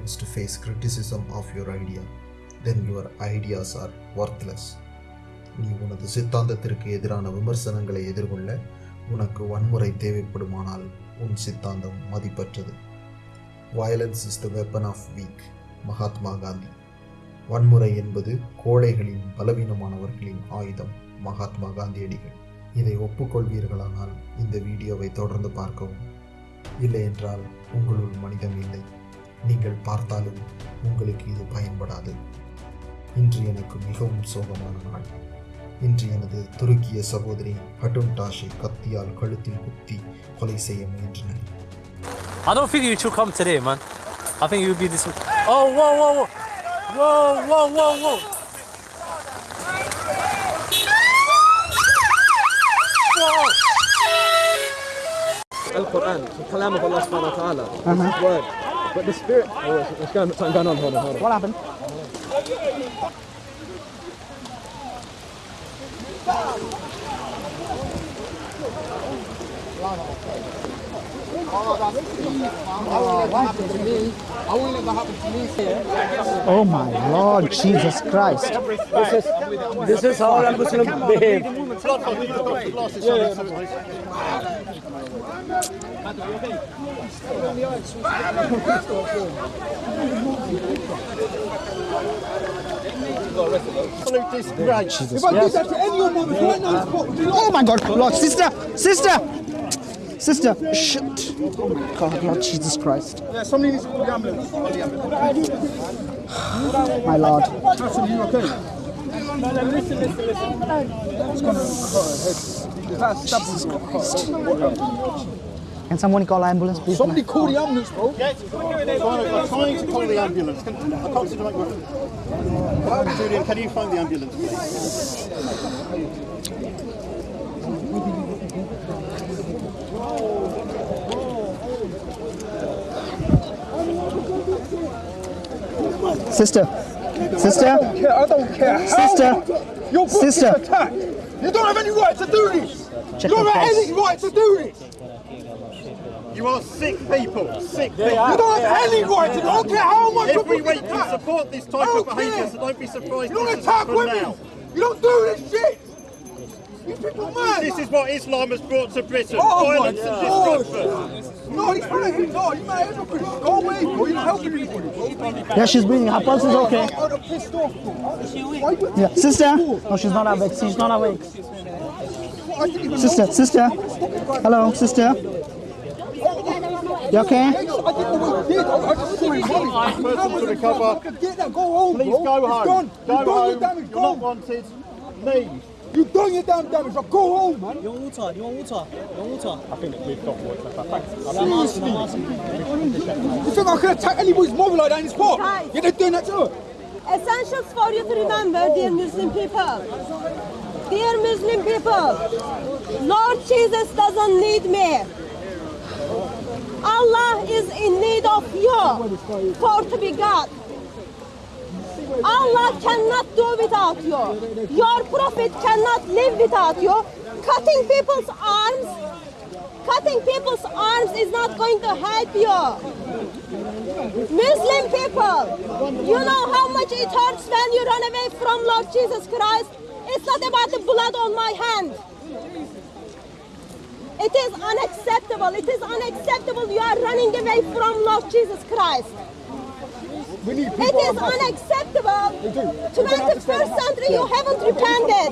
confidence to face criticism of your idea, then your ideas are worthless. நீ உனது சித்தாந்தத்திற்கு எதிரான விமர்சனங்களை எதிர்கொள்ள உனக்கு வன்முறை தேவைப்படுமானால் உன் சித்தாந்தம் மதிப்பற்றது. Violence is the weapon of weak Mahatma Gandhi. வன்முறை என்பது கோழைகளின் பலவீனமானவர்களின் ஆயுதம். மகாத்மா காந்தியடிகள். இதை ஒப்புக்கொள்வீர்களானால் இந்த வீடியோவை தொடர்ந்து பார்க்கவும். இல்லை என்றால் உங்களுள் மனிதம் இல்லை. நீங்கள் பார்த்தாலும் உங்களுக்கு இது பயன்படாது இன்று எனக்கு மிகவும் சோகமான நாள் இன்று எனது துருக்கிய சகோதரி ஹட்டுன்டாஷை கத்தியால் கழுத்தில் குத்தி கொலை செய்ய முயன்றனர் I don't think you should come today, man. I think you'll be this. Oh, whoa, whoa, whoa. Whoa, whoa, whoa, whoa. Al-Quran, the kalam of Allah subhanahu wa ta'ala. This is word. But the spirit... Oh, there's going, something going on. Hold on, hold on. What happened? Oh, my Lord, Jesus Christ. This is, this is how I'm behave. Jesus. If I yes. did that to any woman oh my God, Lord, sister, sister. Sister, shit. Oh God, Lord Jesus Christ. Yeah, somebody needs to call the ambulance. my Lord. You okay? Jesus Christ. Can someone call ambulance, please? Somebody call the ambulance, bro. I'm trying to call the ambulance. Can, I can't seem to make my... Julian, can you find the ambulance, please? Sister, sister, Yeah, I don't care. Sister. Your book Sister. is attacked. You don't have any right to do this. Check you don't have pulse. any right to do this. You are sick people. Sick people. You don't have any right to. I don't care how much your Every book week is you support this type of behaviour, so don't be surprised You don't this attack women. now. You don't do this shit. You people mad. This is what Islam has brought to Britain. Oh my Violence and God. destruction. No, he's trying No, you mad everybody. Go away, bro. You're not helping anybody, bro. Yeah, she's breathing. Her pulse is okay. I'm I'm pissed off, bro. Why you- Yeah, sister. No, she's not awake. She's not awake. I didn't even Sister, sister. Hello, sister. You okay? I didn't know what he did. I I just saw him running. person to recover. Get that. Go home, Please bro. go It's home. done. Go You've done home. your damage. You're not wanted. Leave. You've done your damn damage. Now go home, man. You want water? You want water? You want water? I think we've got water. Thanks. I'm asking, I'm asking. You think I can attack anybody's mother like that in this park? Guys. Yeah, they're doing that to her. Essentials for you to remember, dear Muslim people. Dear Muslim people, Lord Jesus doesn't need me. Allah is in need of you for to be God. Allah cannot do without you. Your prophet cannot live without you. Cutting people's arms, cutting people's arms is not going to help you. Muslim people, you know how much it hurts when you run away from Lord Jesus Christ. It's not about the blood on my hand. It is unacceptable. It is unacceptable. You are running away from Lord Jesus Christ. We need It people. is unacceptable. 21st century, you haven't repented.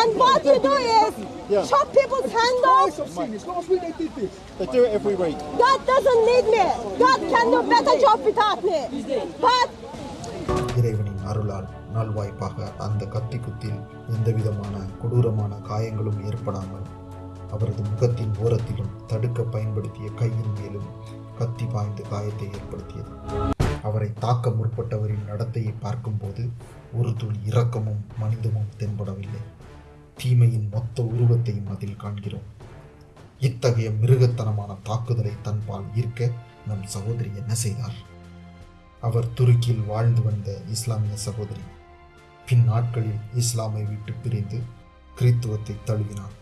And what you do is chop people's hand Twice off. I've seen this. Last week they did this. They do it every week. God doesn't need me. God can do better job without me. But இறைவனின் அருளால் நல்வாய்ப்பாக அந்த கத்தி குத்தில் எந்தவிதமான கொடூரமான காயங்களும் ஏற்படாமல் அவரது முகத்தின் ஓரத்திலும் தடுக்க பயன்படுத்திய கையின் மேலும் கத்தி பாய்ந்து காயத்தை ஏற்படுத்தியது. அவரை தாக்க முற்பட்டவரின் நடத்தையை பார்க்கும்போது ஒரு துளி இரக்கமும் மனிதமும் தென்படவில்லை. தீமையின் மொத்த உருவத்தையும் அதில் காண்கிறோம். இத்தகைய மிருகத்தனமான தாக்குதலை தன்பால் ஈர்க்க நம் சகோதரி என்ன செய்தார்? அவர் துருக்கியில் வாழ்ந்து வந்த இஸ்லாமிய சகோதரி. பின் நாட்களில் இஸ்லாமை விட்டு பிரிந்து கிறித்துவத்தை தழுவினார்.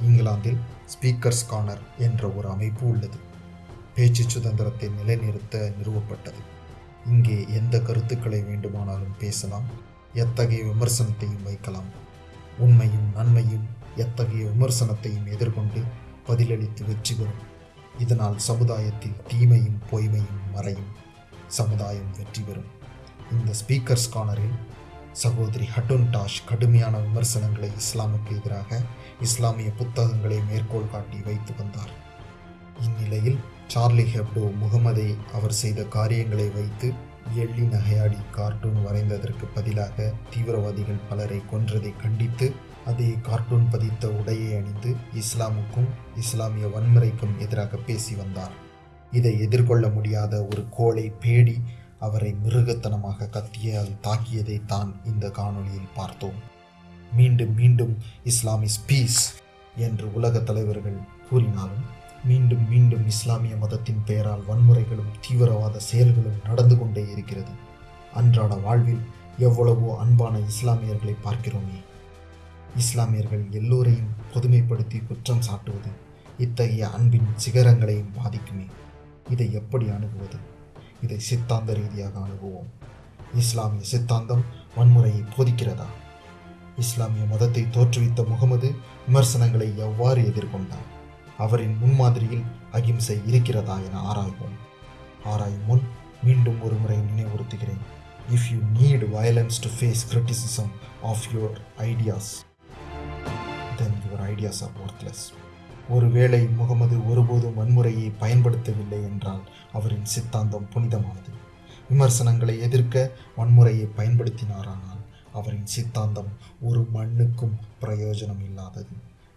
இங்கிலாந்தில் ஸ்பீக்கர்ஸ் கார்னர் என்ற ஒரு அமைப்பு உள்ளது. பேச்சு சுதந்திரத்தை நிலைநிறுத்த நிறுவப்பட்டது. இங்கே எந்த கருத்துக்களை வேண்டுமானாலும் பேசலாம் எத்தகைய விமர்சனத்தையும் வைக்கலாம். உண்மையும் நன்மையும் எத்தகைய விமர்சனத்தையும் எதிர்கொண்டு பதிலளித்து வெற்றி பெறும். இதனால் சமுதாயத்தில் தீமையும் பொய்மையும் மறையும். சமுதாயம் வெற்றி பெறும். இந்த ஸ்பீக்கர்ஸ் கார்னரில் சகோதரி ஹட்டுன் டாஷ் கடுமையான விமர்சனங்களை இஸ்லாமுக்கு எதிராக இஸ்லாமிய புத்தகங்களை மேற்கோள் காட்டி வைத்து வந்தார். இந்நிலையில் சார்லி ஹெப்டோ முகமதை அவர் செய்த காரியங்களை வைத்து எள்ளி நகையாடி கார்ட்டூன் வரைந்ததற்கு பதிலாக தீவிரவாதிகள் பலரை கொன்றதை கண்டித்து அதே கார்ட்டூன் பதித்த உடையை அணிந்து இஸ்லாமுக்கும் இஸ்லாமிய வன்முறைக்கும் எதிராக பேசி வந்தார். இதை எதிர்கொள்ள முடியாத ஒரு கோளை பேடி அவரை மிருகத்தனமாக கத்தியால் தாக்கியதை தான் இந்த காணொளியில் பார்த்தோம். மீண்டும் மீண்டும் இஸ்லாம் இஸ் பீஸ் என்று உலக தலைவர்கள் கூறினாலும் மீண்டும் மீண்டும் இஸ்லாமிய மதத்தின் பெயரால் வன்முறைகளும் தீவிரவாத செயல்களும் நடந்து கொண்டே இருக்கிறது. அன்றாட வாழ்வில் எவ்வளவோ அன்பான இஸ்லாமியர்களை பார்க்கிறோமே. இஸ்லாமியர்கள் எல்லோரையும் பொதுமைப்படுத்தி குற்றம் சாட்டுவது இத்தகைய அன்பின் சிகரங்களையும் பாதிக்குமே. இதை எப்படி அணுகுவது? இதை சித்தாந்த ரீதியாக அணுகுவோம். இஸ்லாமிய சித்தாந்தம் வன்முறையை போதிக்கிறதா? இஸ்லாமிய மதத்தை தோற்றுவித்த முகமது விமர்சனங்களை எவ்வாறு எதிர்கொண்டார்? அவரின் முன்மாதிரியில் அகிம்சை இருக்கிறதா என ஆராய்வோம். ஆராயும் முன் மீண்டும் ஒரு முறை நினைவுறுத்துகிறேன் if you need violence to face criticism of your ideas then your ideas are worthless ஒருவேளை முகமது ஒருபோதும் வன்முறையை பயன்படுத்தவில்லை என்றால் அவரின் சித்தாந்தம் புனிதமானது. விமர்சனங்களை எதிர்க்க வன்முறையை பயன்படுத்தினாரானால் அவரின் சித்தாந்தம் ஒரு மண்ணுக்கும் பிரயோஜனம் இல்லாதது.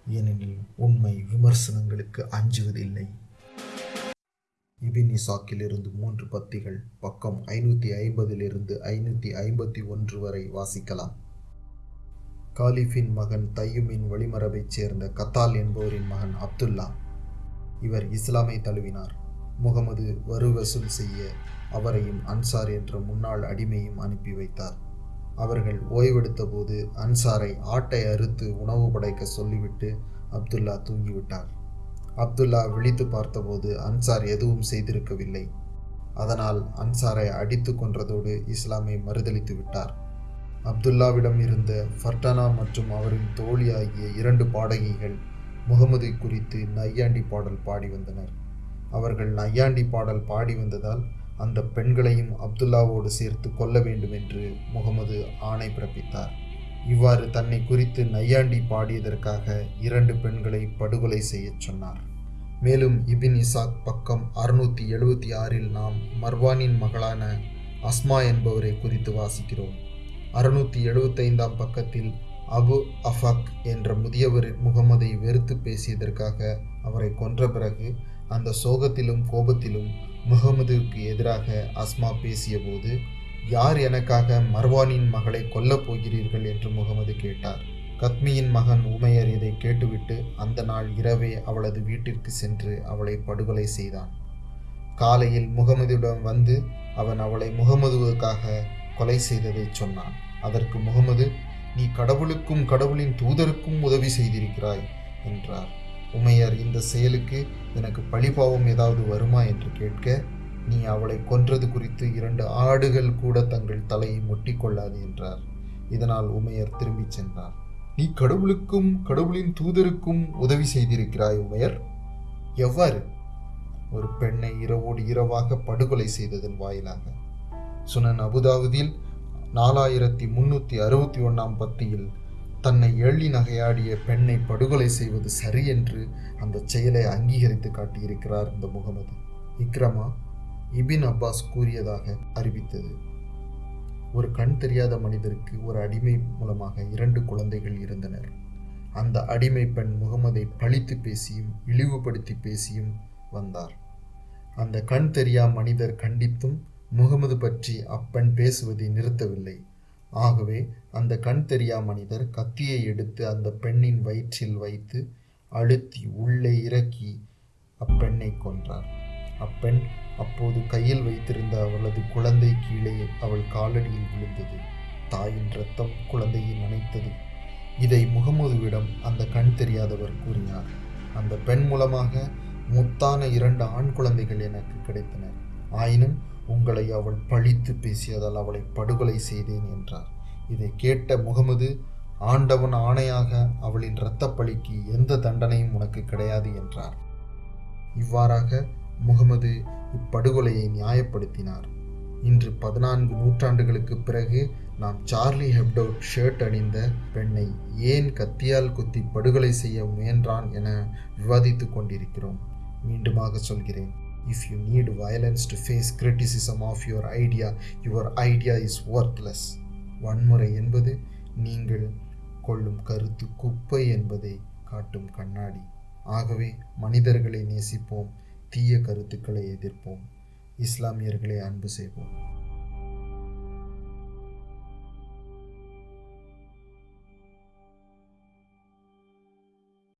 ஏனெனில் உண்மை விமர்சனங்களுக்கு அஞ்சுவதில்லை. இபின் இசாக்கிலிருந்து மூன்று பத்திகள் பக்கம் ஐநூற்றி ஐம்பதிலிருந்து ஐநூற்றி ஐம்பத்தி ஒன்று வரை வாசிக்கலாம். காலிஃபின் மகன் தையுமின் வழிமரபைச் சேர்ந்த கத்தால் என்பவரின் மகன் அப்துல்லா. இவர் இஸ்லாமை தழுவினார். முகமது வரு வசூல் செய்ய அவரையும் அன்சார் என்ற முன்னாள் அடிமையும் அனுப்பி வைத்தார். அவர்கள் ஓய்வெடுத்த போது அன்சாரை ஆட்டை அறுத்து உணவு படைக்க சொல்லிவிட்டு அப்துல்லா தூங்கிவிட்டார். அப்துல்லா விழித்து பார்த்தபோது அன்சார் எதுவும் செய்திருக்கவில்லை. அதனால் அன்சாரை அடித்து கொன்றதோடு இஸ்லாமை மறுதளித்து விட்டார். அப்துல்லாவிடம் இருந்த ஃபர்டானா மற்றும் அவரின் தோழி ஆகிய இரண்டு பாடகிகள் முகமது குறித்து நையாண்டி பாடல் பாடி வந்தனர். அவர்கள் நையாண்டி பாடல் பாடி வந்ததால் அந்த பெண்களையும் அப்துல்லாவோடு சேர்த்து கொல்ல வேண்டும் என்று முகமது ஆணை பிறப்பித்தார். இவ்வாறு தன்னை குறித்து நையாண்டி பாடியதற்காக இரண்டு பெண்களை படுகொலை செய்யச் சொன்னார். மேலும் இபின் இசாக் பக்கம் அறுநூற்றி எழுபத்தி ஆறில் நாம் மர்வானின் மகளான அஸ்மா என்பவரை குறித்து வாசிக்கிறோம். அறுநூற்றி எழுபத்தைந்தாம் பக்கத்தில் அபு அஃபக் என்ற முதியவர் முகமதை வெறுத்து பேசியதற்காக அவரை கொன்ற பிறகு அந்த சோகத்திலும் கோபத்திலும் முகமதுக்கு எதிராக அஸ்மா பேசியபோது யார் எனக்காக மர்வானின் மகளை கொல்லப் போகிறீர்கள்? என்று முகமது கேட்டார். கத்மியின் மகன் உமையர் இதை கேட்டுவிட்டு அந்த நாள் இரவே அவளது வீட்டிற்கு சென்று அவளை படுகொலை செய்தான். காலையில் முகமதுவிடம் வந்து அவன் அவளை முகமதுவுக்காக கொலை செய்ததை சொன்னான். அதற்கு முகமது நீ கடவுளுக்கும் கடவுளின் தூதருக்கும் உதவி செய்திருக்கிறாய் என்றார். உமையர் இந்த செயலுக்கு எனக்கு பழிபாவம் ஏதாவது வருமா என்று கேட்க நீ அவளை கொன்றது குறித்து இரண்டு ஆடுகள் கூட தங்கள் தலையை முட்டிக்கொள்ளாது என்றார். இதனால் உமையர் திரும்பிச் சென்றார். நீ கடவுளுக்கும் கடவுளின் தூதருக்கும் உதவி செய்திருக்கிறாய் உமையர்? எவ்வாறு? ஒரு பெண்ணை இரவோடு இரவாக படுகொலை செய்ததன் வாயிலாக. சுனன் அபுதாவுதில் நாலாயிரத்தி முன்னூற்றி அறுபத்தி ஒன்றாம் பத்தியில் தன்னை எள்ளி நகையாடிய பெண்ணை படுகொலை செய்வது சரி என்று அந்த செயலை அங்கீகரித்து காட்டியிருக்கிறார் இந்த முகமது. இக்ரமா இபின் அப்பாஸ் கூறியதாக அறிவித்தது. ஒரு கண் தெரியாத மனிதருக்கு ஒரு அடிமை மூலமாக இரண்டு குழந்தைகள் இருந்தனர். அந்த அடிமை பெண் முகமதை பழித்து பேசியும் இழிவுபடுத்தி பேசியும் வந்தார். அந்த கண் தெரியா மனிதர் கண்டித்தும் முகமது பற்றி அப்பெண் பேசுவதை நிறுத்தவில்லை. ஆகவே அந்த கண் தெரியா மனிதர் கத்தியை எடுத்து அந்த பெண்ணின் வயிற்றில் வைத்து அழுத்தி உள்ளே இறக்கி அப்பெண்ணை கொன்றார். அப்பெண் அப்போது கையில் வைத்திருந்த அவளது குழந்தை கீழே அவள் காலடியில் விழுந்தது. தாயின் ரத்தம் குழந்தையை நினைத்தது இதை முகமதுவிடம் அந்த கண் தெரியாதவர் கூறினார். அந்த பெண் மூலமாக முத்தான இரண்டு ஆண் குழந்தைகள் எனக்கு கிடைத்தனர் ஆயினும் உங்களை அவள் பழித்து பேசியதால் அவளை படுகொலை செய்தேன் என்றார். இதை கேட்ட முகமது ஆண்டவன் ஆணையாக அவளின் இரத்தப்பழிக்கு எந்த தண்டனையும் உனக்கு கிடையாது என்றார். இவ்வாறாக முகமது இப்படுகொலையை நியாயப்படுத்தினார். இன்று பதினான்கு நூற்றாண்டுகளுக்கு பிறகு நாம் சார்லி ஹெப்டோ ஷர்ட் அணிந்த பெண்ணை ஏன் கத்தியால் குத்தி படுகொலை செய்ய முயன்றான் என விவாதித்துக் கொண்டிருக்கிறோம். மீண்டுமாக சொல்கிறேன். If you need violence to face criticism of your idea your idea is worthless. வன்முறை என்பது நீங்கள் கொள்ளும் கருத்து குப்பை என்பதை காட்டும் கண்ணாடி. ஆகவே மனிதர்களை நேசிப்போம் தீய கருத்துக்களை எதிர்ப்போம். இஸ்லாமியர்களை அன்பு செய்வோம்.